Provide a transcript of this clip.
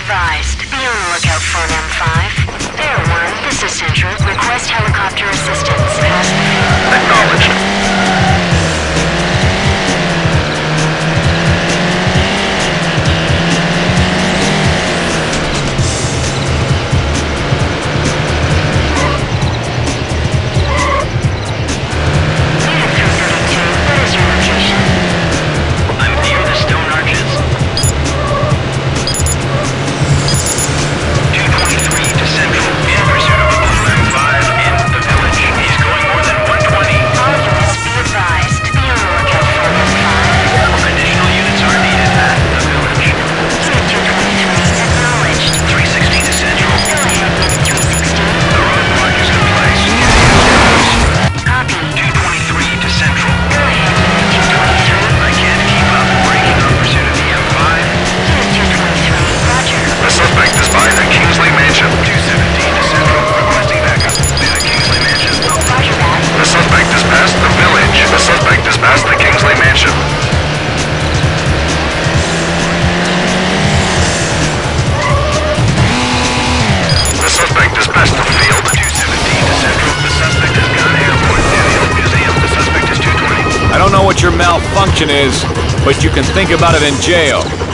advised, be on the lookout for an M5. Air 1, this is Central. Request helicopter assistance. what your malfunction is, but you can think about it in jail.